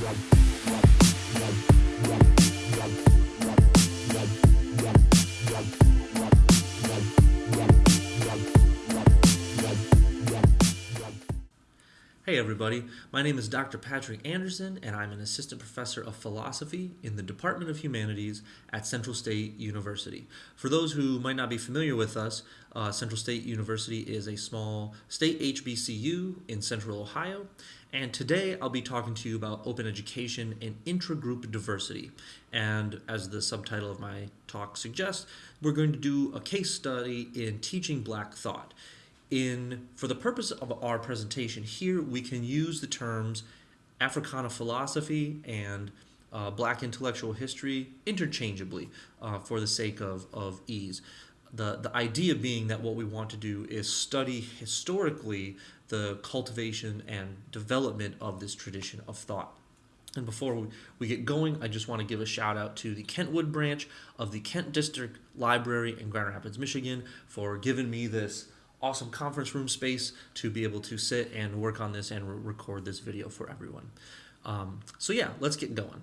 Hey everybody, my name is Dr. Patrick Anderson and I'm an assistant professor of philosophy in the Department of Humanities at Central State University. For those who might not be familiar with us, uh, Central State University is a small state HBCU in central Ohio and today I'll be talking to you about open education and intragroup diversity. And as the subtitle of my talk suggests, we're going to do a case study in teaching black thought in for the purpose of our presentation here we can use the terms Africana philosophy and uh, black intellectual history interchangeably uh, for the sake of, of ease. The, the idea being that what we want to do is study historically the cultivation and development of this tradition of thought. And before we, get going, I just want to give a shout out to the Kentwood branch of the Kent District Library in Grand Rapids, Michigan for giving me this awesome conference room space to be able to sit and work on this and re record this video for everyone. Um, so yeah, let's get going.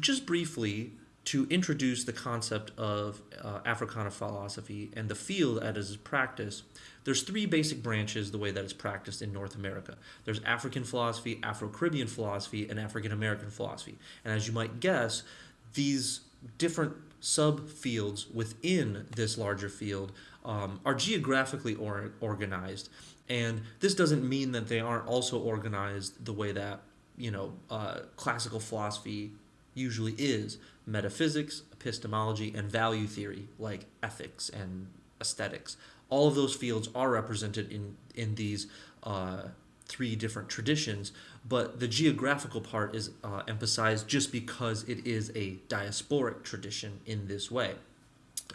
Just briefly, to introduce the concept of uh, Africana philosophy and the field as is practiced, there's three basic branches the way that it's practiced in North America. There's African philosophy, Afro-Caribbean philosophy, and African-American philosophy. And as you might guess, these different subfields within this larger field um, are geographically or organized. And this doesn't mean that they aren't also organized the way that, you know, uh, classical philosophy usually is metaphysics, epistemology, and value theory, like ethics and aesthetics. All of those fields are represented in, in these uh, three different traditions, but the geographical part is uh, emphasized just because it is a diasporic tradition in this way.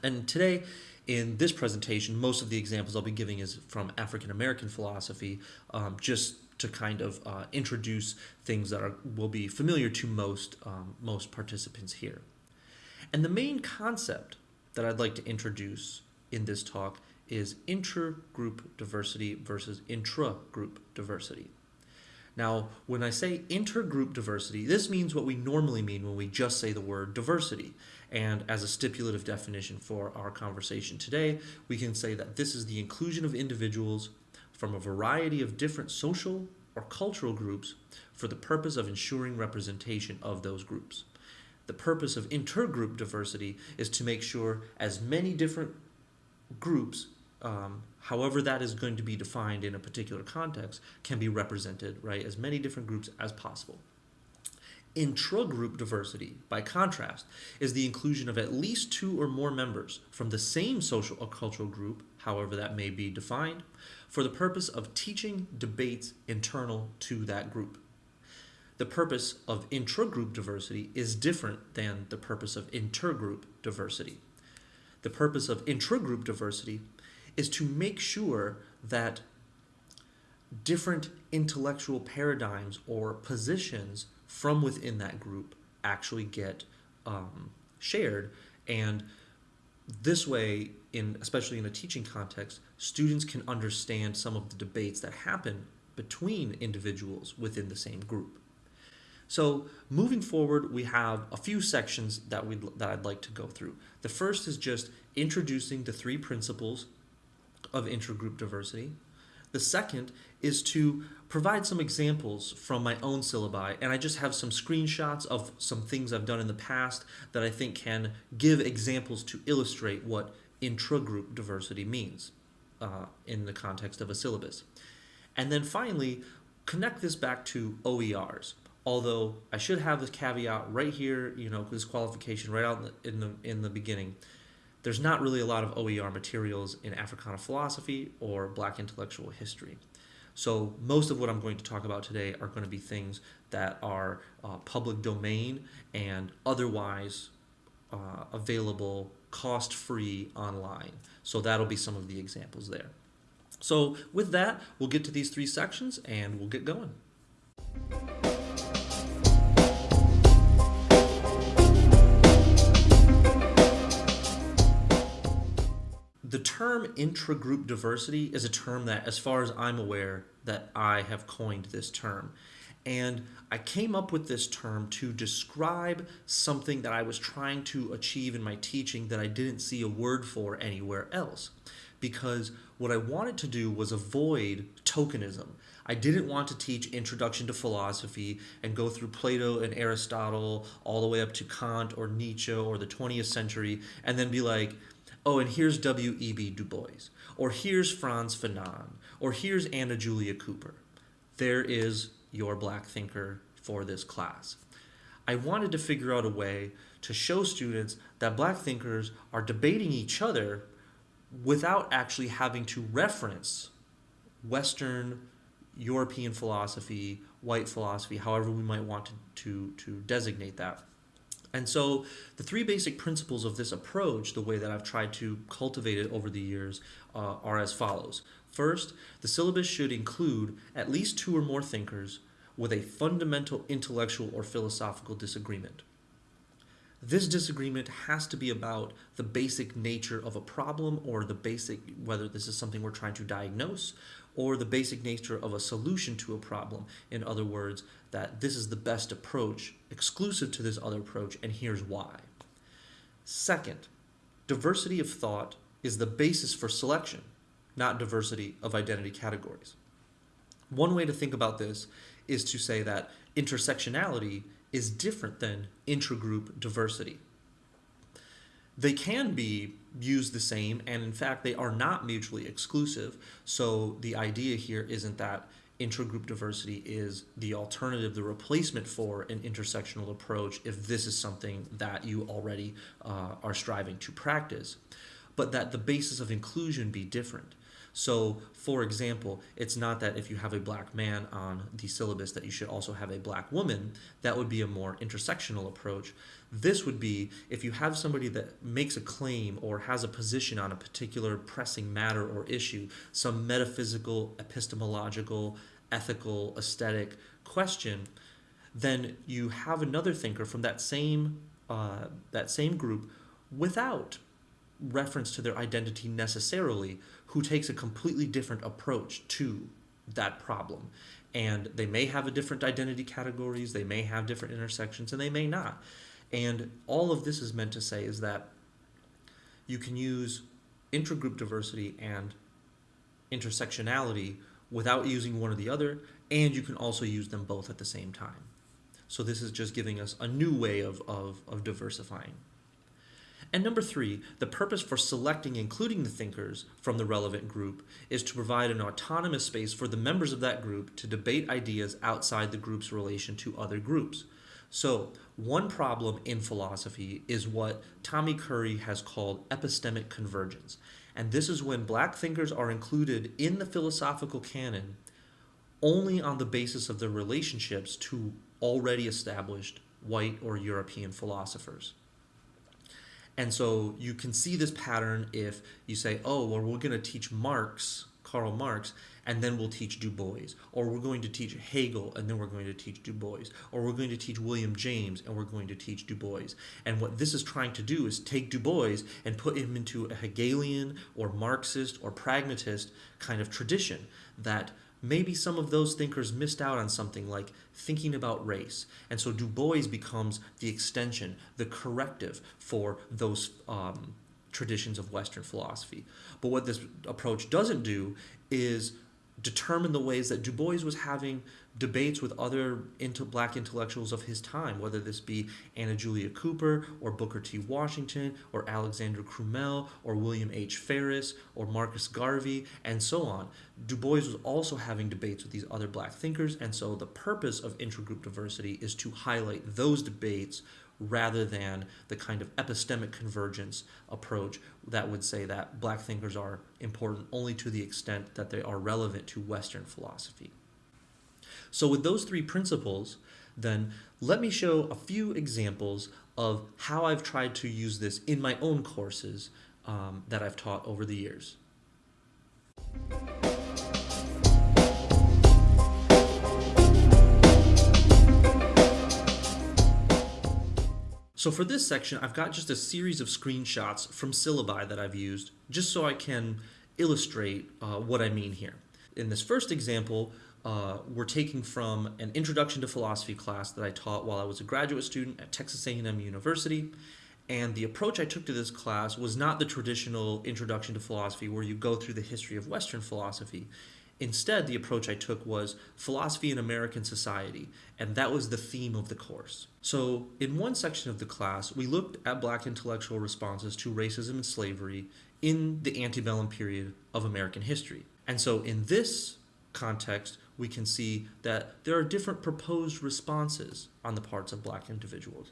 And today, in this presentation, most of the examples I'll be giving is from African American philosophy, um, just to kind of uh, introduce things that are, will be familiar to most, um, most participants here. And the main concept that I'd like to introduce in this talk is intergroup diversity versus intra-group diversity. Now, when I say intergroup diversity, this means what we normally mean when we just say the word diversity. And as a stipulative definition for our conversation today, we can say that this is the inclusion of individuals from a variety of different social or cultural groups for the purpose of ensuring representation of those groups. The purpose of intergroup diversity is to make sure as many different groups, um, however that is going to be defined in a particular context, can be represented, right? As many different groups as possible. Intragroup diversity, by contrast, is the inclusion of at least two or more members from the same social or cultural group, however that may be defined, for the purpose of teaching debates internal to that group. The purpose of intragroup diversity is different than the purpose of intergroup diversity. The purpose of intragroup diversity is to make sure that different intellectual paradigms or positions from within that group actually get um, shared. And this way in especially in a teaching context students can understand some of the debates that happen between individuals within the same group. So moving forward we have a few sections that we that I'd like to go through. The first is just introducing the three principles of intergroup diversity the second is to provide some examples from my own syllabi, and I just have some screenshots of some things I've done in the past that I think can give examples to illustrate what intragroup diversity means uh, in the context of a syllabus. And then finally, connect this back to OERs. Although I should have this caveat right here, you know, this qualification right out in the, in the beginning there's not really a lot of OER materials in Africana philosophy or black intellectual history. So most of what I'm going to talk about today are going to be things that are uh, public domain and otherwise uh, available cost-free online. So that'll be some of the examples there. So with that, we'll get to these three sections and we'll get going. The term intragroup diversity is a term that, as far as I'm aware, that I have coined this term. And I came up with this term to describe something that I was trying to achieve in my teaching that I didn't see a word for anywhere else. Because what I wanted to do was avoid tokenism. I didn't want to teach Introduction to Philosophy and go through Plato and Aristotle all the way up to Kant or Nietzsche or the 20th century and then be like, oh, and here's W.E.B. Du Bois, or here's Frantz Fanon, or here's Anna Julia Cooper. There is your black thinker for this class. I wanted to figure out a way to show students that black thinkers are debating each other without actually having to reference Western European philosophy, white philosophy, however we might want to, to, to designate that. And so the three basic principles of this approach, the way that I've tried to cultivate it over the years, uh, are as follows. First, the syllabus should include at least two or more thinkers with a fundamental intellectual or philosophical disagreement. This disagreement has to be about the basic nature of a problem or the basic, whether this is something we're trying to diagnose or the basic nature of a solution to a problem. In other words, that this is the best approach exclusive to this other approach and here's why. Second, diversity of thought is the basis for selection, not diversity of identity categories. One way to think about this is to say that intersectionality is different than intragroup diversity. They can be used the same, and in fact, they are not mutually exclusive. So the idea here isn't that intragroup diversity is the alternative, the replacement for an intersectional approach if this is something that you already uh, are striving to practice, but that the basis of inclusion be different. So, for example, it's not that if you have a black man on the syllabus that you should also have a black woman. That would be a more intersectional approach. This would be if you have somebody that makes a claim or has a position on a particular pressing matter or issue, some metaphysical, epistemological, ethical, aesthetic question, then you have another thinker from that same uh, that same group without reference to their identity necessarily who takes a completely different approach to that problem. And they may have a different identity categories, they may have different intersections, and they may not. And all of this is meant to say is that you can use intragroup diversity and intersectionality without using one or the other, and you can also use them both at the same time. So this is just giving us a new way of, of, of diversifying. And number three, the purpose for selecting including the thinkers from the relevant group is to provide an autonomous space for the members of that group to debate ideas outside the group's relation to other groups. So, one problem in philosophy is what Tommy Curry has called epistemic convergence. And this is when black thinkers are included in the philosophical canon only on the basis of their relationships to already established white or European philosophers. And so you can see this pattern if you say, oh, well, we're going to teach Marx, Karl Marx, and then we'll teach Du Bois. Or we're going to teach Hegel, and then we're going to teach Du Bois. Or we're going to teach William James, and we're going to teach Du Bois. And what this is trying to do is take Du Bois and put him into a Hegelian or Marxist or pragmatist kind of tradition that – maybe some of those thinkers missed out on something like thinking about race. And so Du Bois becomes the extension, the corrective for those um, traditions of Western philosophy. But what this approach doesn't do is determine the ways that Du Bois was having debates with other into black intellectuals of his time, whether this be Anna Julia Cooper or Booker T. Washington or Alexander Crummell or William H. Ferris or Marcus Garvey and so on. Du Bois was also having debates with these other black thinkers, and so the purpose of intergroup diversity is to highlight those debates rather than the kind of epistemic convergence approach that would say that black thinkers are important only to the extent that they are relevant to Western philosophy. So with those three principles, then let me show a few examples of how I've tried to use this in my own courses um, that I've taught over the years. So for this section, I've got just a series of screenshots from syllabi that I've used, just so I can illustrate uh, what I mean here. In this first example, uh, we're taking from an introduction to philosophy class that I taught while I was a graduate student at Texas A&M University. And the approach I took to this class was not the traditional introduction to philosophy where you go through the history of Western philosophy. Instead, the approach I took was philosophy in American society, and that was the theme of the course. So, in one section of the class, we looked at black intellectual responses to racism and slavery in the antebellum period of American history. And so, in this context, we can see that there are different proposed responses on the parts of black individuals.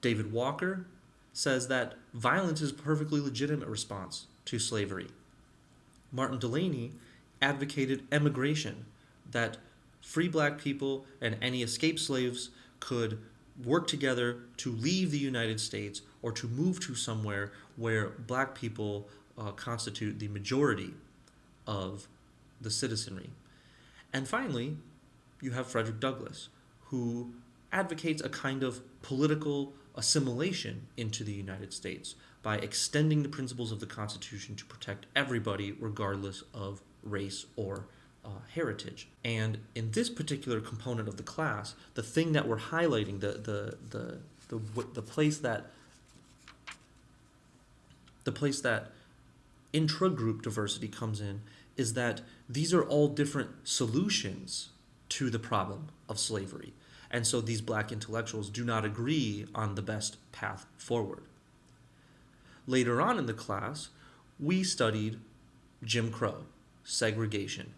David Walker says that violence is a perfectly legitimate response to slavery. Martin Delany advocated emigration, that free black people and any escaped slaves could work together to leave the United States or to move to somewhere where black people uh, constitute the majority of the citizenry. And finally, you have Frederick Douglass, who advocates a kind of political assimilation into the United States by extending the principles of the Constitution to protect everybody regardless of race or uh, heritage. And in this particular component of the class, the thing that we're highlighting, the, the, the, the, the place that the place that intra-group diversity comes in is that these are all different solutions to the problem of slavery. And so these black intellectuals do not agree on the best path forward. Later on in the class, we studied Jim Crow, segregation.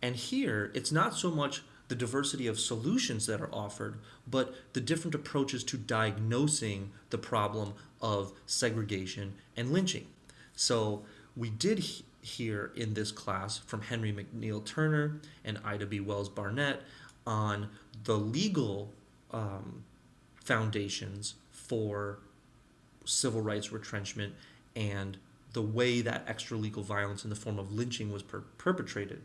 And here, it's not so much the diversity of solutions that are offered, but the different approaches to diagnosing the problem of segregation and lynching. So we did hear in this class from Henry McNeil Turner and Ida B. Wells Barnett on the legal um, foundations for civil rights retrenchment and the way that extra legal violence in the form of lynching was per perpetrated.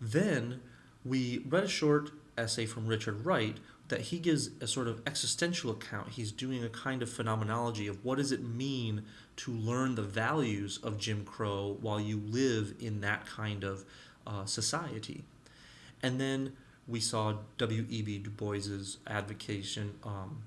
Then we read a short essay from Richard Wright that he gives a sort of existential account. He's doing a kind of phenomenology of what does it mean to learn the values of Jim Crow while you live in that kind of uh, society. And then we saw W.E.B. Du Bois's advocation um,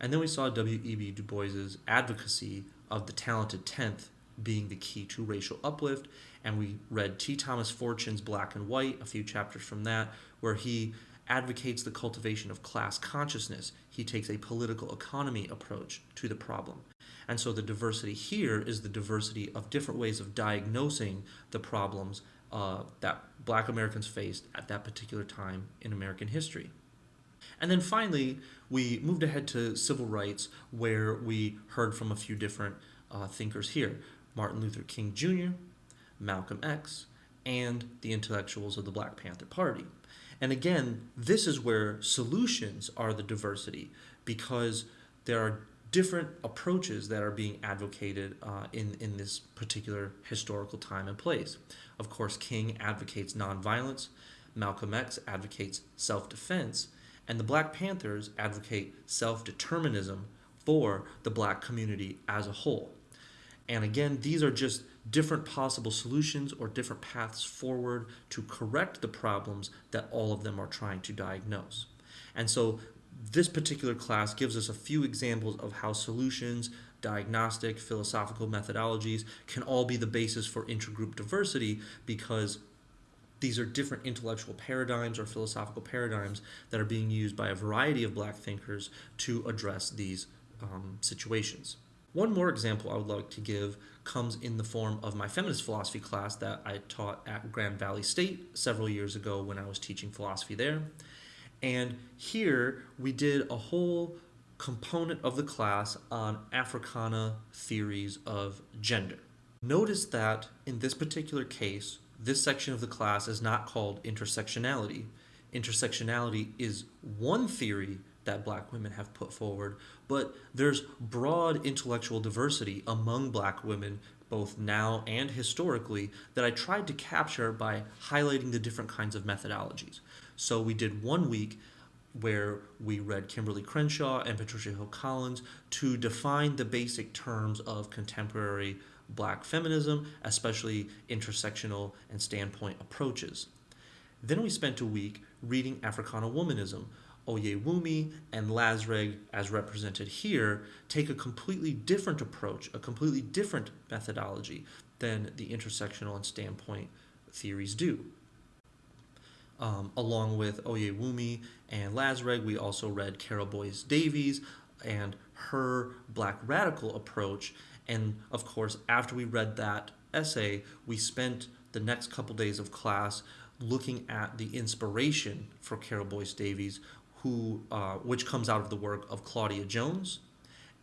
and then we saw W.E.B. Du Bois's advocacy of the talented 10th being the key to racial uplift. And we read T. Thomas Fortune's Black and White, a few chapters from that, where he advocates the cultivation of class consciousness. He takes a political economy approach to the problem. And so the diversity here is the diversity of different ways of diagnosing the problems uh, that black Americans faced at that particular time in American history. And then finally, we moved ahead to civil rights, where we heard from a few different uh, thinkers here Martin Luther King Jr., Malcolm X, and the intellectuals of the Black Panther Party. And again, this is where solutions are the diversity because there are different approaches that are being advocated uh, in, in this particular historical time and place. Of course, King advocates nonviolence, Malcolm X advocates self defense, and the Black Panthers advocate self determinism for the black community as a whole. And again, these are just different possible solutions or different paths forward to correct the problems that all of them are trying to diagnose. And so this particular class gives us a few examples of how solutions, diagnostic, philosophical methodologies can all be the basis for intergroup diversity because these are different intellectual paradigms or philosophical paradigms that are being used by a variety of black thinkers to address these um, situations. One more example I would like to give comes in the form of my feminist philosophy class that I taught at Grand Valley State several years ago when I was teaching philosophy there. And here we did a whole component of the class on Africana theories of gender. Notice that in this particular case, this section of the class is not called intersectionality. Intersectionality is one theory that black women have put forward, but there's broad intellectual diversity among black women, both now and historically, that I tried to capture by highlighting the different kinds of methodologies. So we did one week where we read Kimberly Crenshaw and Patricia Hill Collins to define the basic terms of contemporary black feminism, especially intersectional and standpoint approaches. Then we spent a week reading Africana Womanism. Oyewumi and Lazreg, as represented here, take a completely different approach, a completely different methodology than the intersectional and standpoint theories do. Um, along with Oyewumi and Lazreg, we also read Carol Boyce Davies and her black radical approach. And of course, after we read that essay, we spent the next couple days of class looking at the inspiration for Carol Boyce Davies, who, uh, which comes out of the work of Claudia Jones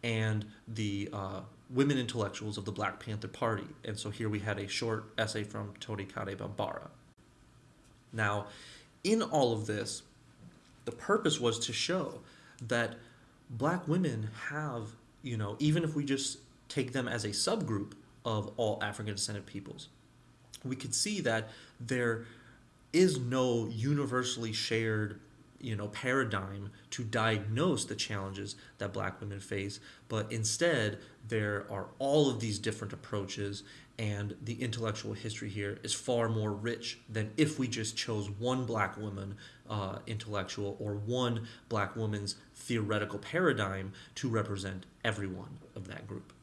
and the uh, women intellectuals of the Black Panther Party. And so here we had a short essay from Toni Cade Bambara. Now, in all of this, the purpose was to show that black women have, you know, even if we just take them as a subgroup of all African descended peoples, we could see that there is no universally shared you know paradigm to diagnose the challenges that black women face but instead there are all of these different approaches and the intellectual history here is far more rich than if we just chose one black woman uh, intellectual or one black woman's theoretical paradigm to represent everyone of that group.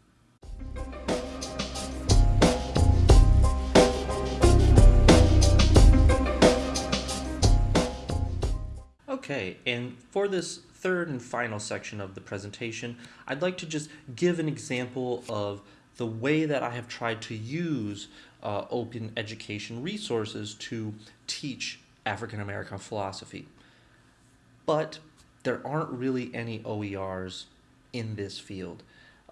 Okay, and for this third and final section of the presentation, I'd like to just give an example of the way that I have tried to use uh, open education resources to teach African American philosophy. But there aren't really any OERs in this field,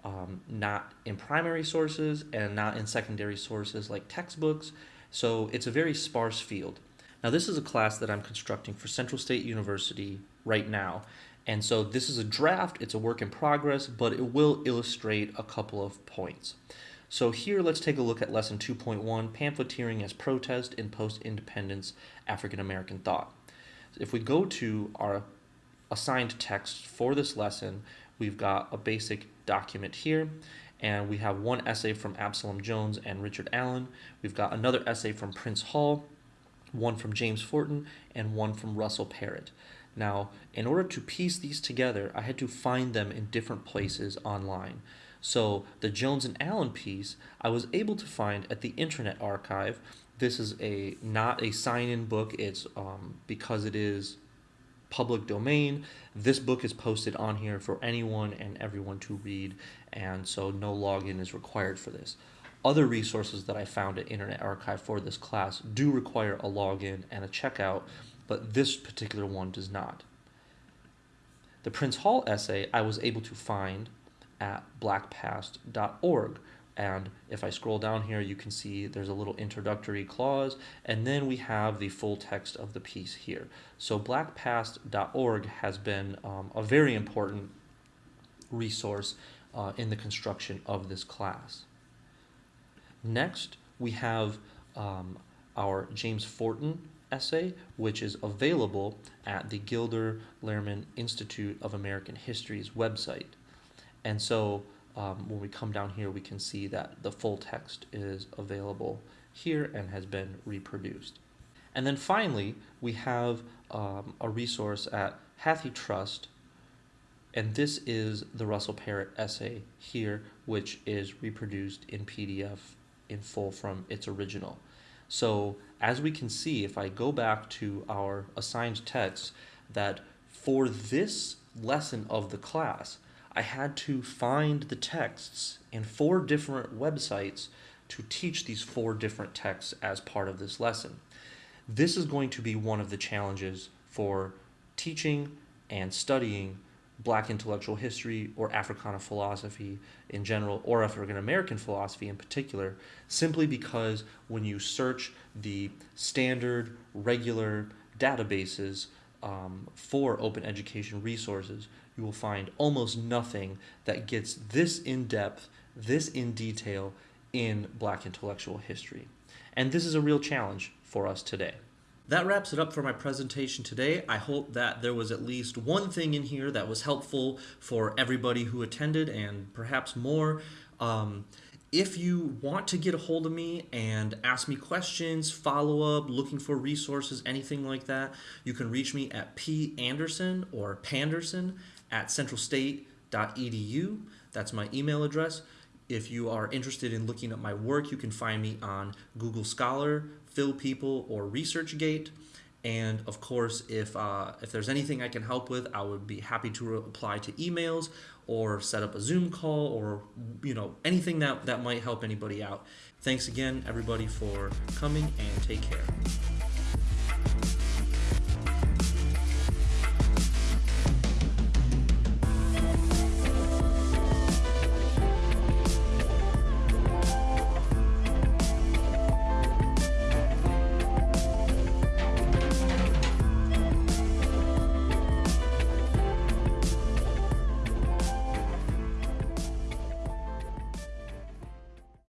um, not in primary sources and not in secondary sources like textbooks, so it's a very sparse field. Now, this is a class that I'm constructing for Central State University right now, and so this is a draft, it's a work in progress, but it will illustrate a couple of points. So here let's take a look at lesson 2.1, pamphleteering as protest in post-independence African American thought. If we go to our assigned text for this lesson, we've got a basic document here, and we have one essay from Absalom Jones and Richard Allen. We've got another essay from Prince Hall, one from James Forten, and one from Russell Parrott. Now, in order to piece these together, I had to find them in different places online. So the Jones and Allen piece, I was able to find at the Internet Archive. This is a not a sign-in book. It's um, because it is public domain. This book is posted on here for anyone and everyone to read, and so no login is required for this. Other resources that I found at Internet Archive for this class do require a login and a checkout, but this particular one does not. The Prince Hall essay I was able to find at blackpast.org. And if I scroll down here, you can see there's a little introductory clause, and then we have the full text of the piece here. So blackpast.org has been um, a very important resource uh, in the construction of this class. Next, we have um, our James Forten essay, which is available at the Gilder Lehrman Institute of American History's website. And so um, when we come down here, we can see that the full text is available here and has been reproduced. And then finally, we have um, a resource at HathiTrust, and this is the Russell Parrott essay here, which is reproduced in PDF in full from its original. So as we can see, if I go back to our assigned text, that for this lesson of the class, I had to find the texts in four different websites to teach these four different texts as part of this lesson. This is going to be one of the challenges for teaching and studying black intellectual history or Africana philosophy in general or African American philosophy in particular, simply because when you search the standard, regular databases um, for open education resources, you will find almost nothing that gets this in depth, this in detail in black intellectual history. And this is a real challenge for us today. That wraps it up for my presentation today. I hope that there was at least one thing in here that was helpful for everybody who attended and perhaps more. Um, if you want to get a hold of me and ask me questions, follow up, looking for resources, anything like that, you can reach me at p anderson or panderson at centralstate.edu. That's my email address. If you are interested in looking at my work, you can find me on Google Scholar, Phil People, or ResearchGate. And of course, if uh, if there's anything I can help with, I would be happy to reply to emails or set up a Zoom call or you know anything that that might help anybody out. Thanks again, everybody, for coming and take care.